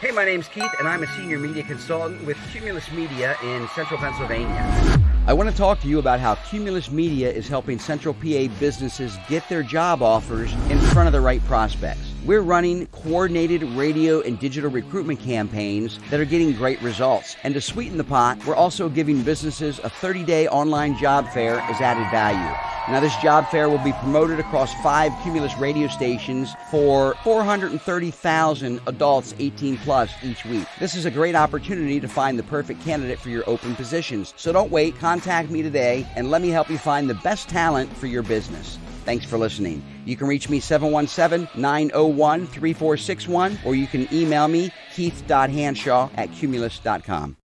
Hey, my name's Keith, and I'm a senior media consultant with Cumulus Media in central Pennsylvania. I want to talk to you about how Cumulus Media is helping central PA businesses get their job offers in front of the right prospects. We're running coordinated radio and digital recruitment campaigns that are getting great results. And to sweeten the pot, we're also giving businesses a 30 day online job fair as added value. Now, this job fair will be promoted across five Cumulus radio stations for 430,000 adults 18 plus each week. This is a great opportunity to find the perfect candidate for your open positions. So don't wait, contact me today and let me help you find the best talent for your business. Thanks for listening. You can reach me 717 901 3461 or you can email me keith.hanshaw at cumulus.com.